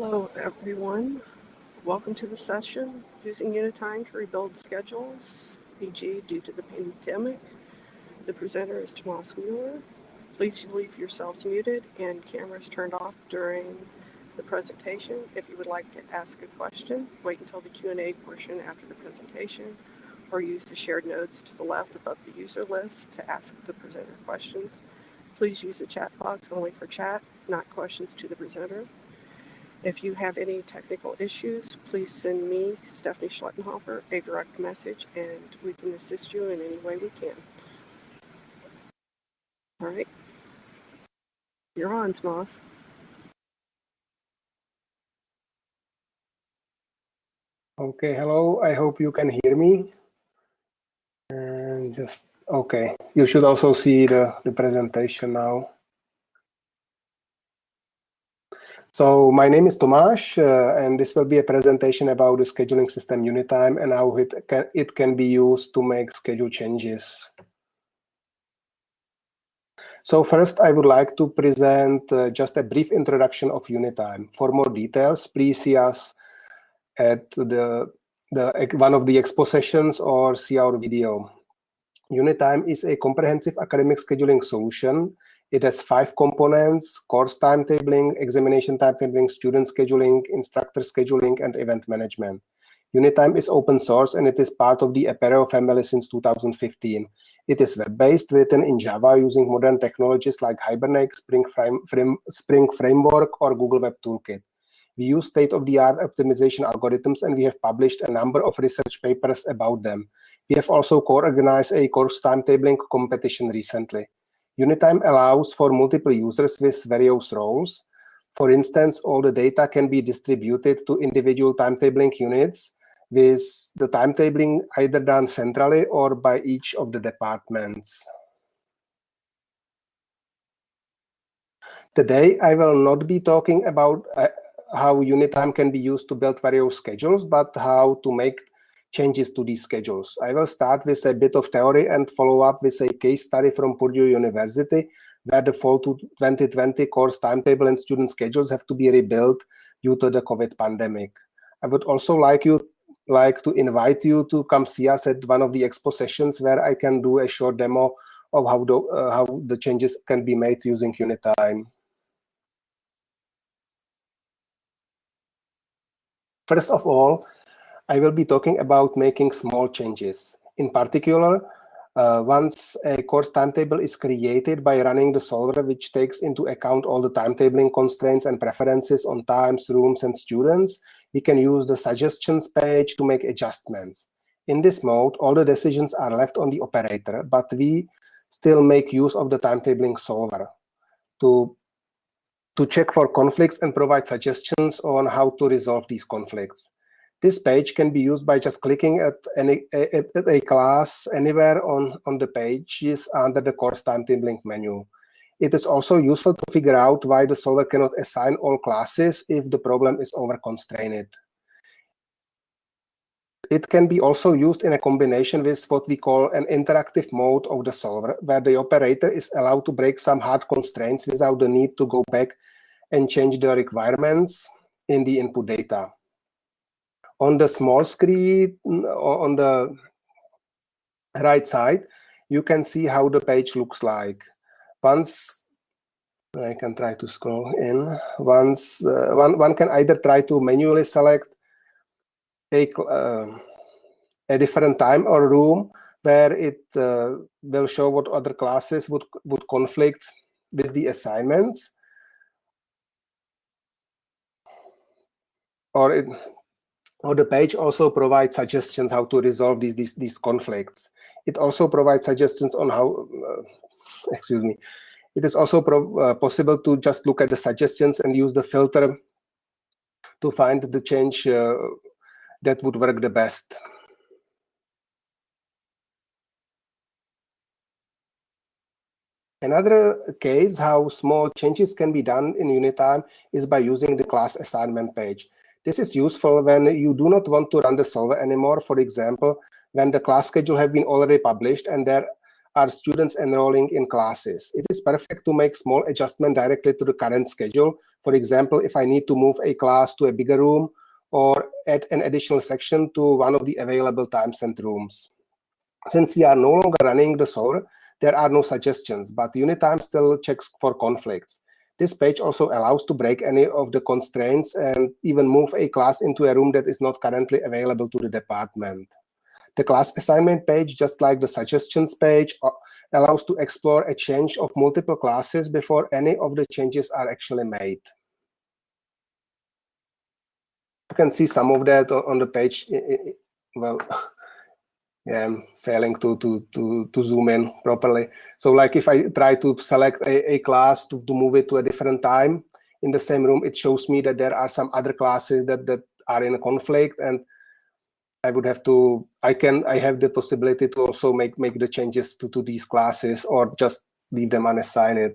Hello, everyone. Welcome to the session, using Unitime to rebuild schedules, e.g. due to the pandemic. The presenter is Tomas Mueller. Please leave yourselves muted and cameras turned off during the presentation. If you would like to ask a question, wait until the Q&A portion after the presentation, or use the shared notes to the left above the user list to ask the presenter questions. Please use the chat box only for chat, not questions to the presenter. If you have any technical issues, please send me, Stephanie Schlettenhofer, a direct message and we can assist you in any way we can. All right. You're on, Tomas. Okay, hello. I hope you can hear me. And just, okay. You should also see the, the presentation now. So my name is Tomáš, uh, and this will be a presentation about the scheduling system Unitime and how it can, it can be used to make schedule changes. So first, I would like to present uh, just a brief introduction of Unitime. For more details, please see us at the, the one of the expo sessions or see our video. Unitime is a comprehensive academic scheduling solution it has five components, course timetabling, examination timetabling, student scheduling, instructor scheduling, and event management. Unitime is open source and it is part of the Apereo family since 2015. It is web-based, written in Java using modern technologies like Hibernate, Spring, frame, frame, Spring Framework, or Google Web Toolkit. We use state-of-the-art optimization algorithms and we have published a number of research papers about them. We have also co-organized a course timetabling competition recently. Unitime allows for multiple users with various roles. For instance, all the data can be distributed to individual timetabling units with the timetabling either done centrally or by each of the departments. Today, I will not be talking about uh, how Unitime can be used to build various schedules, but how to make changes to these schedules. I will start with a bit of theory and follow up with a case study from Purdue University, where the fall to 2020 course timetable and student schedules have to be rebuilt due to the COVID pandemic. I would also like you like to invite you to come see us at one of the expo sessions where I can do a short demo of how the, uh, how the changes can be made using Unitime. First of all, I will be talking about making small changes. In particular, uh, once a course timetable is created by running the solver, which takes into account all the timetabling constraints and preferences on times, rooms, and students, we can use the suggestions page to make adjustments. In this mode, all the decisions are left on the operator, but we still make use of the timetabling solver to, to check for conflicts and provide suggestions on how to resolve these conflicts. This page can be used by just clicking at, any, at, at a class anywhere on, on the page is under the course timetabling menu. It is also useful to figure out why the solver cannot assign all classes if the problem is over-constrained. It can be also used in a combination with what we call an interactive mode of the solver, where the operator is allowed to break some hard constraints without the need to go back and change the requirements in the input data on the small screen on the right side, you can see how the page looks like. Once I can try to scroll in. Once uh, one one can either try to manually select a uh, a different time or room where it uh, will show what other classes would would conflict with the assignments, or it or the page also provides suggestions how to resolve these, these, these conflicts. It also provides suggestions on how, uh, excuse me, it is also uh, possible to just look at the suggestions and use the filter to find the change uh, that would work the best. Another case how small changes can be done in Unitime is by using the class assignment page. This is useful when you do not want to run the solver anymore. For example, when the class schedule have been already published and there are students enrolling in classes. It is perfect to make small adjustment directly to the current schedule. For example, if I need to move a class to a bigger room or add an additional section to one of the available times and rooms. Since we are no longer running the solver, there are no suggestions, but UniTime still checks for conflicts. This page also allows to break any of the constraints and even move a class into a room that is not currently available to the department. The class assignment page, just like the suggestions page, uh, allows to explore a change of multiple classes before any of the changes are actually made. You can see some of that on the page. Well, I'm failing to, to, to, to zoom in properly. So like if I try to select a, a class to, to move it to a different time in the same room, it shows me that there are some other classes that, that are in a conflict. And I would have to, I can, I have the possibility to also make, make the changes to, to these classes or just leave them unassigned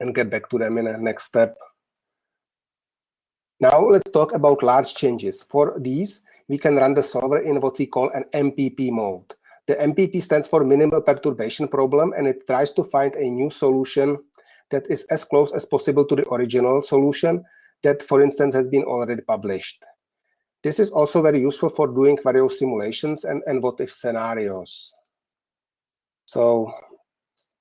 and get back to them in a next step. Now let's talk about large changes. For these, we can run the solver in what we call an MPP mode. The MPP stands for minimal perturbation problem, and it tries to find a new solution that is as close as possible to the original solution that, for instance, has been already published. This is also very useful for doing various simulations and, and what-if scenarios. So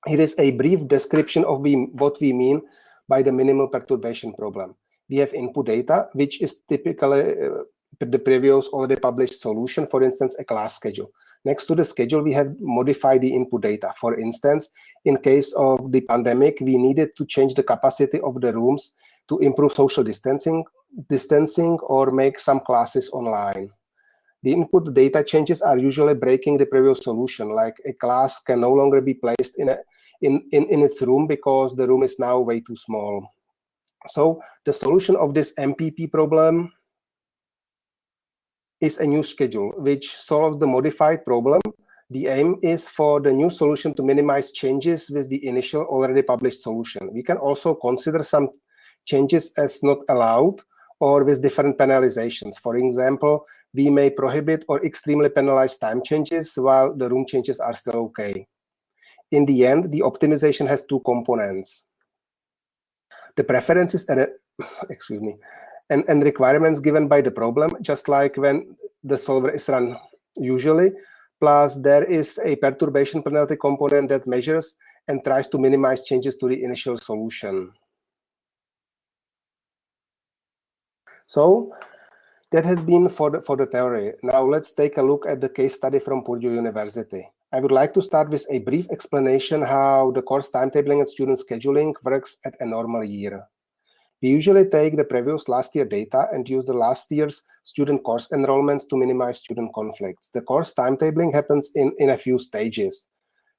here is a brief description of we, what we mean by the minimal perturbation problem. We have input data, which is typically uh, the previous already published solution, for instance, a class schedule. Next to the schedule, we have modified the input data. For instance, in case of the pandemic, we needed to change the capacity of the rooms to improve social distancing, distancing or make some classes online. The input data changes are usually breaking the previous solution, like a class can no longer be placed in, a, in, in, in its room because the room is now way too small. So the solution of this MPP problem is a new schedule, which solves the modified problem. The aim is for the new solution to minimize changes with the initial already published solution. We can also consider some changes as not allowed or with different penalizations. For example, we may prohibit or extremely penalize time changes while the room changes are still OK. In the end, the optimization has two components. The preferences, and uh, excuse me, and, and requirements given by the problem, just like when the solver is run usually. Plus, there is a perturbation penalty component that measures and tries to minimize changes to the initial solution. So that has been for the, for the theory. Now let's take a look at the case study from Purdue University. I would like to start with a brief explanation how the course timetabling and student scheduling works at a normal year. We usually take the previous last year data and use the last year's student course enrollments to minimize student conflicts. The course timetabling happens in, in a few stages.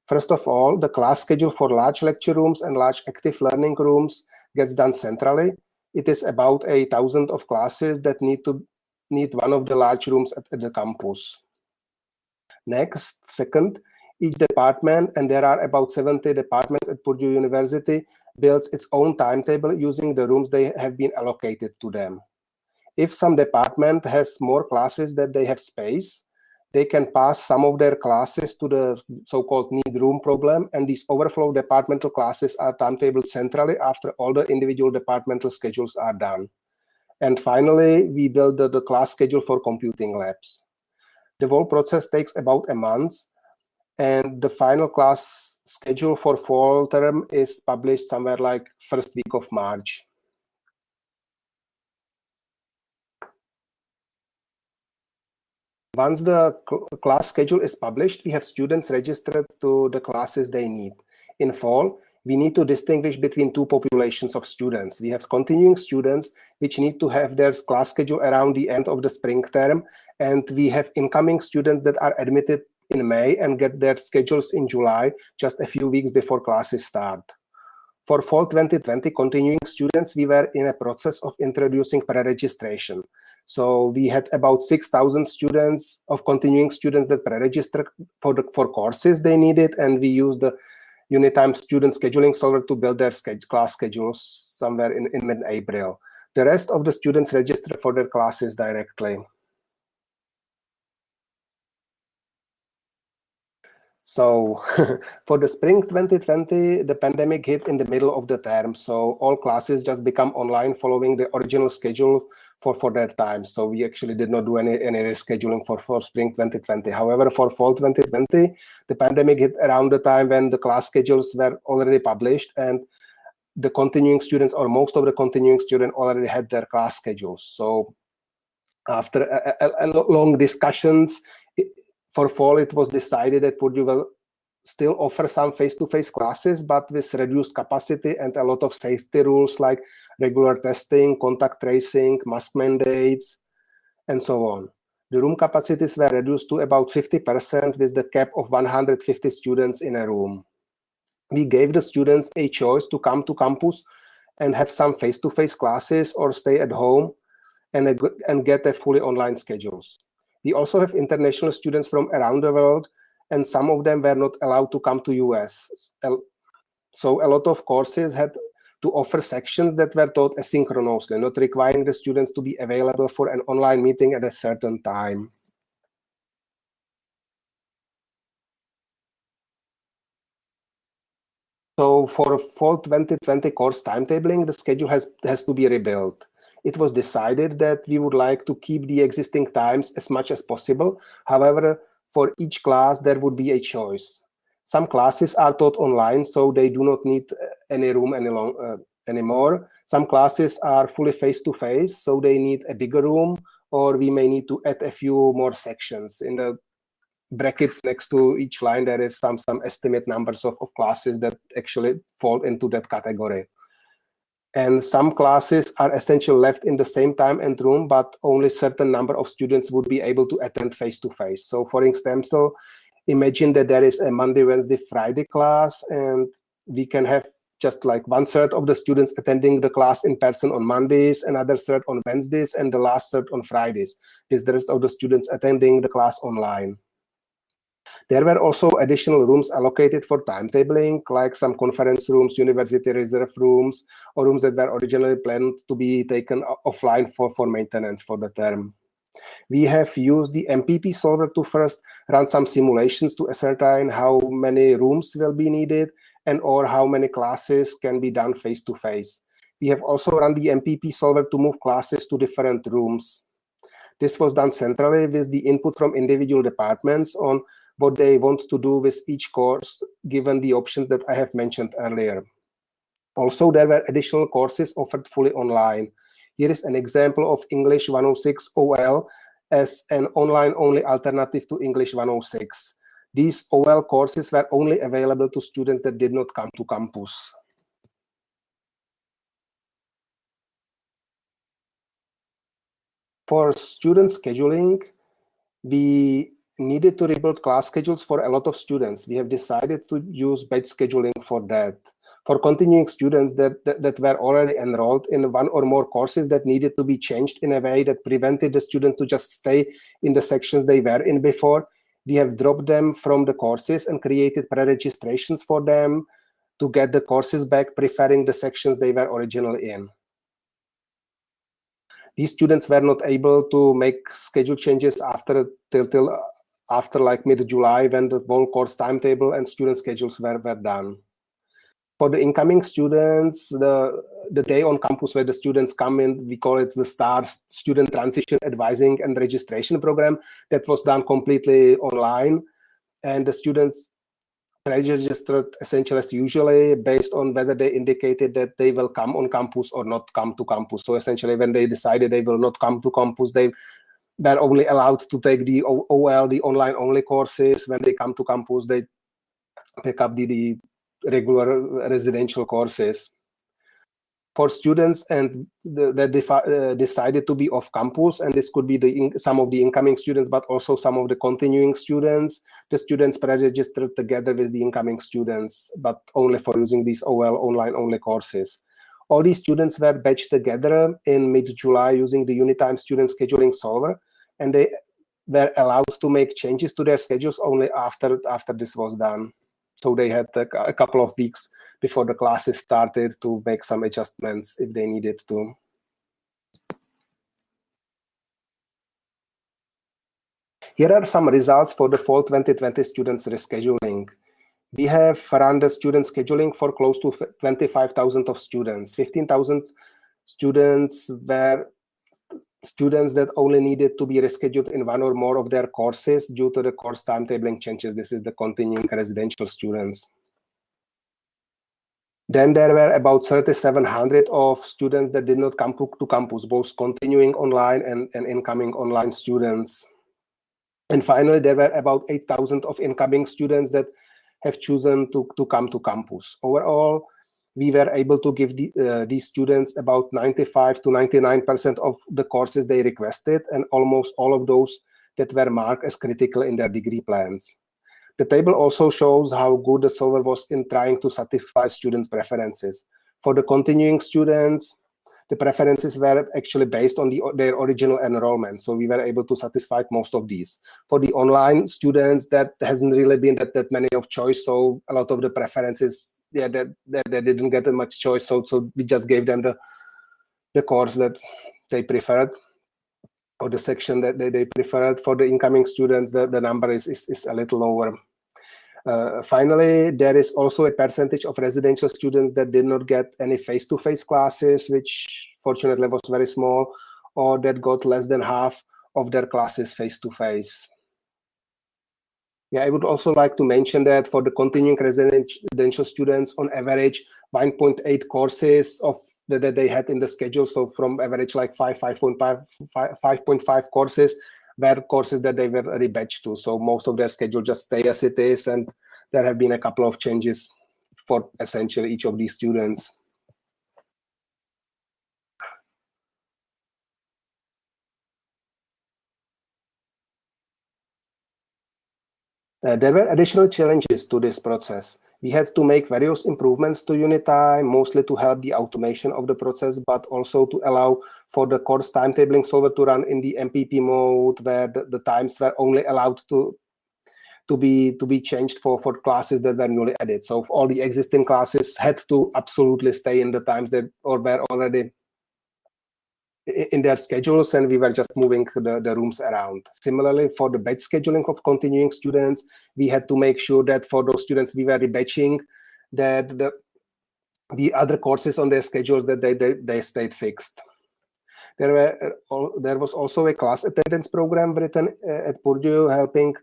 First of all, the class schedule for large lecture rooms and large active learning rooms gets done centrally. It is about a thousand of classes that need to need one of the large rooms at, at the campus. Next, second, each department, and there are about 70 departments at Purdue University, builds its own timetable using the rooms they have been allocated to them. If some department has more classes that they have space, they can pass some of their classes to the so-called need room problem, and these overflow departmental classes are timetabled centrally after all the individual departmental schedules are done. And finally, we build the, the class schedule for computing labs. The whole process takes about a month, and the final class schedule for fall term is published somewhere like first week of March. Once the class schedule is published, we have students registered to the classes they need. In fall, we need to distinguish between two populations of students. We have continuing students, which need to have their class schedule around the end of the spring term, and we have incoming students that are admitted in May and get their schedules in July, just a few weeks before classes start. For fall 2020 continuing students, we were in a process of introducing pre-registration. So we had about 6,000 students of continuing students that pre-registered for, the, for courses they needed, and we used the Unitime student scheduling solver to build their class schedules somewhere in, in mid-April. The rest of the students registered for their classes directly. So for the spring 2020, the pandemic hit in the middle of the term. So all classes just become online following the original schedule for, for that time. So we actually did not do any, any rescheduling for, for spring 2020. However, for fall 2020, the pandemic hit around the time when the class schedules were already published and the continuing students or most of the continuing students already had their class schedules. So after a, a, a long discussions for fall, it was decided that Purdue will still offer some face-to-face -face classes, but with reduced capacity and a lot of safety rules like regular testing, contact tracing, mask mandates, and so on. The room capacities were reduced to about 50% with the cap of 150 students in a room. We gave the students a choice to come to campus and have some face-to-face -face classes or stay at home and, and get a fully online schedules. We also have international students from around the world, and some of them were not allowed to come to US. So a lot of courses had to offer sections that were taught asynchronously, not requiring the students to be available for an online meeting at a certain time. So for fall 2020 course timetabling, the schedule has, has to be rebuilt it was decided that we would like to keep the existing times as much as possible. However, for each class, there would be a choice. Some classes are taught online, so they do not need uh, any room any long, uh, anymore. Some classes are fully face-to-face, -face, so they need a bigger room, or we may need to add a few more sections. In the brackets next to each line, there is some, some estimate numbers of, of classes that actually fall into that category. And some classes are essentially left in the same time and room, but only certain number of students would be able to attend face-to-face. -face. So for example, imagine that there is a Monday, Wednesday, Friday class, and we can have just like one third of the students attending the class in person on Mondays, another third on Wednesdays, and the last third on Fridays, is the rest of the students attending the class online. There were also additional rooms allocated for timetabling, like some conference rooms, university reserve rooms, or rooms that were originally planned to be taken offline for, for maintenance for the term. We have used the MPP solver to first run some simulations to ascertain how many rooms will be needed and or how many classes can be done face-to-face. -face. We have also run the MPP solver to move classes to different rooms. This was done centrally with the input from individual departments on what they want to do with each course, given the options that I have mentioned earlier. Also, there were additional courses offered fully online. Here is an example of English 106 OL as an online-only alternative to English 106. These OL courses were only available to students that did not come to campus. For student scheduling, we needed to rebuild class schedules for a lot of students. We have decided to use batch scheduling for that. For continuing students that, that, that, were already enrolled in one or more courses that needed to be changed in a way that prevented the student to just stay in the sections they were in before, we have dropped them from the courses and created pre-registrations for them to get the courses back, preferring the sections they were originally in these students were not able to make schedule changes after till, till after like mid-July when the whole course timetable and student schedules were, were done. For the incoming students, the, the day on campus where the students come in, we call it the STAR Student Transition Advising and Registration Program. That was done completely online. And the students registered essentially as usually based on whether they indicated that they will come on campus or not come to campus. So essentially when they decided they will not come to campus, they they're only allowed to take the OL, the online only courses. When they come to campus, they pick up the, the regular residential courses. For students and that uh, decided to be off campus, and this could be the some of the incoming students, but also some of the continuing students. The students pre-registered together with the incoming students, but only for using these OL online only courses. All these students were batched together in mid-July using the Unitime student scheduling solver, and they were allowed to make changes to their schedules only after, after this was done. So they had a, a couple of weeks before the classes started to make some adjustments if they needed to. Here are some results for the fall 2020 students rescheduling. We have run the student scheduling for close to 25,000 of students. 15,000 students were students that only needed to be rescheduled in one or more of their courses due to the course timetabling changes. This is the continuing residential students. Then there were about 3,700 of students that did not come to, campus, both continuing online and, and incoming online students. And finally, there were about 8,000 of incoming students that have chosen to, to come to campus. Overall, we were able to give the, uh, these students about 95 to 99% of the courses they requested, and almost all of those that were marked as critical in their degree plans. The table also shows how good the solver was in trying to satisfy students' preferences. For the continuing students, the preferences were actually based on the, their original enrollment. So we were able to satisfy most of these. For the online students, that hasn't really been that, that many of choice. So a lot of the preferences, yeah, that, that they didn't get that much choice. So, so we just gave them the, the course that they preferred or the section that they, they preferred. For the incoming students, the, the number is, is, is a little lower. Uh, finally, there is also a percentage of residential students that did not get any face-to-face -face classes, which fortunately was very small, or that got less than half of their classes face-to-face. -face. Yeah, I would also like to mention that for the continuing residential students, on average, 1.8 courses of that they had in the schedule. So from average like 5, 5.5 5.5 courses were courses that they were rebatched to. So most of their schedule just stay as it is, and there have been a couple of changes for essentially each of these students. Uh, there were additional challenges to this process. We had to make various improvements to Unitime, mostly to help the automation of the process, but also to allow for the course timetabling solver to run in the MPP mode, where the, the times were only allowed to to be to be changed for for classes that were newly added. So all the existing classes had to absolutely stay in the times that or were already in their schedules and we were just moving the, the rooms around. Similarly, for the batch scheduling of continuing students, we had to make sure that for those students we were rebatching that the, the other courses on their schedules that they, they, they stayed fixed. There, were, uh, there was also a class attendance program written uh, at Purdue helping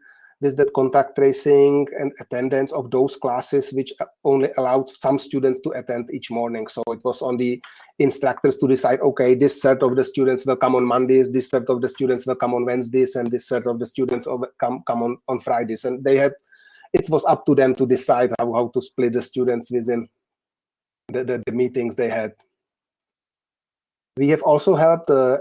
with that contact tracing and attendance of those classes which only allowed some students to attend each morning. So it was on the instructors to decide, okay, this set of the students will come on Mondays, this set of the students will come on Wednesdays, and this set of the students will come, come on, on Fridays. And they had, it was up to them to decide how, how to split the students within the, the, the meetings they had. We have also helped uh,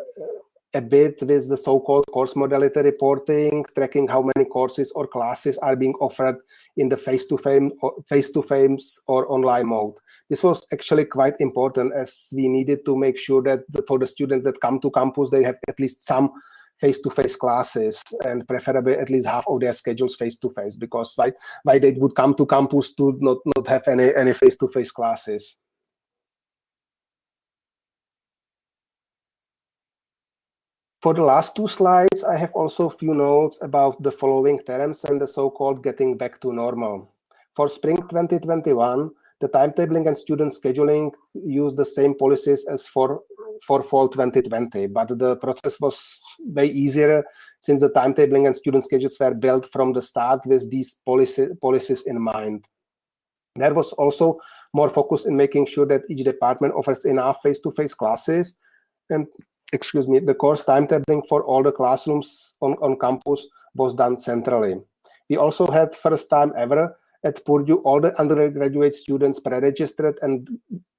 a bit with the so-called course modality reporting, tracking how many courses or classes are being offered in the face-to-face face-to-face or online mode. This was actually quite important as we needed to make sure that for the students that come to campus, they have at least some face-to-face -face classes and preferably at least half of their schedules face-to-face -face because why, why they would come to campus to not, not have any, any face-to-face -face classes. For the last two slides, I have also a few notes about the following terms and the so-called getting back to normal. For spring 2021, the timetabling and student scheduling use the same policies as for, for fall 2020, but the process was way easier since the timetabling and student schedules were built from the start with these policy, policies in mind. There was also more focus in making sure that each department offers enough face-to-face -face classes and excuse me, the course timetabling for all the classrooms on, on campus was done centrally. We also had first time ever at Purdue, all the undergraduate students pre-registered and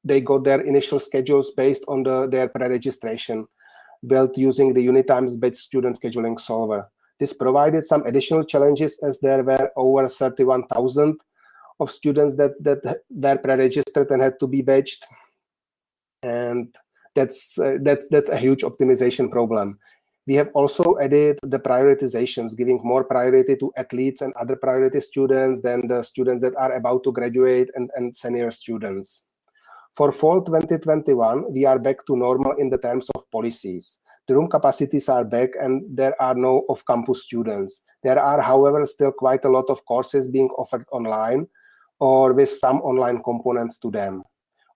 they got their initial schedules based on the, their pre-registration built using the Unitimes-based student scheduling solver. This provided some additional challenges as there were over 31,000 of students that, that were pre-registered and had to be batched. And that's uh, that's that's a huge optimization problem. We have also added the prioritizations, giving more priority to athletes and other priority students than the students that are about to graduate and, and senior students. For fall 2021, we are back to normal in the terms of policies. the room capacities are back and there are no off-campus students. There are, however, still quite a lot of courses being offered online or with some online components to them.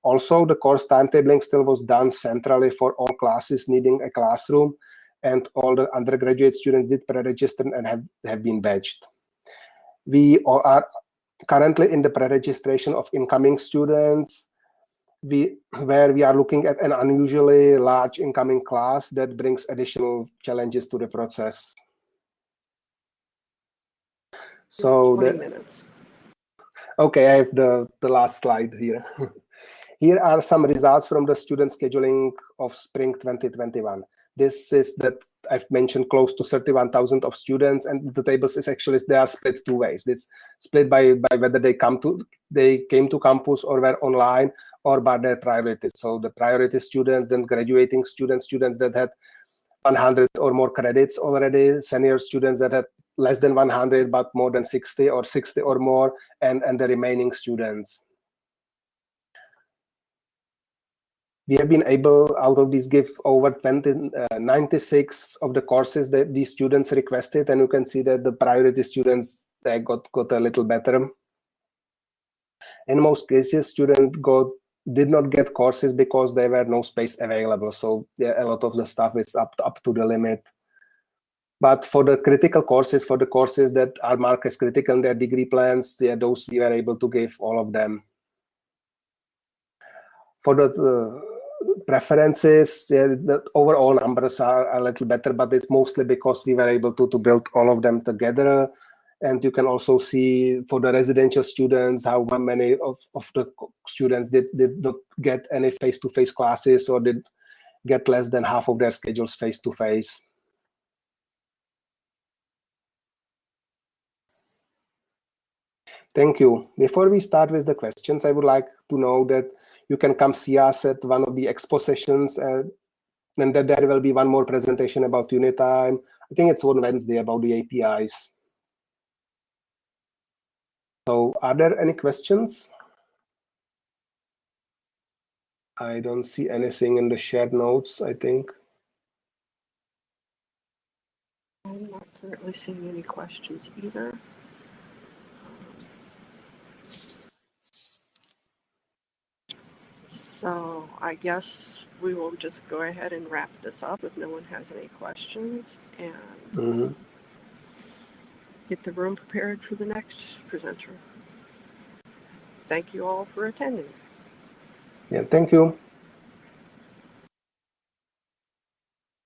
Also, the course timetabling still was done centrally for all classes needing a classroom, and all the undergraduate students did pre-register and have, have been badged. We are currently in the pre-registration of incoming students, we, where we are looking at an unusually large incoming class that brings additional challenges to the process. So Twenty the, minutes. Okay, I have the, the last slide here. here are some results from the student scheduling of spring 2021. This is that I've mentioned close to 31,000 of students and the tables is actually, they are split two ways. It's split by, by whether they come to, they came to campus or were online or by their priorities. So the priority students, then graduating students, students that had 100 or more credits already, senior students that had less than 100 but more than 60 or 60 or more and and the remaining students we have been able out of these give over 20 uh, 96 of the courses that these students requested and you can see that the priority students got got a little better in most cases students got did not get courses because there were no space available so yeah, a lot of the stuff is up up to the limit but for the critical courses, for the courses that are marked as critical in their degree plans, yeah, those we were able to give all of them. For the uh, preferences, yeah, the overall numbers are a little better, but it's mostly because we were able to, to build all of them together. And you can also see for the residential students how many of, of the students did, did not get any face-to-face -face classes or did get less than half of their schedules face-to-face. -face. Thank you. Before we start with the questions, I would like to know that you can come see us at one of the expo sessions uh, and that there will be one more presentation about Unitime. I think it's on Wednesday about the APIs. So are there any questions? I don't see anything in the shared notes, I think. I'm not currently seeing any questions either. So I guess we will just go ahead and wrap this up if no one has any questions and Mm -hmm. get the room prepared for the next presenter. Thank you all for attending. Yeah, thank you.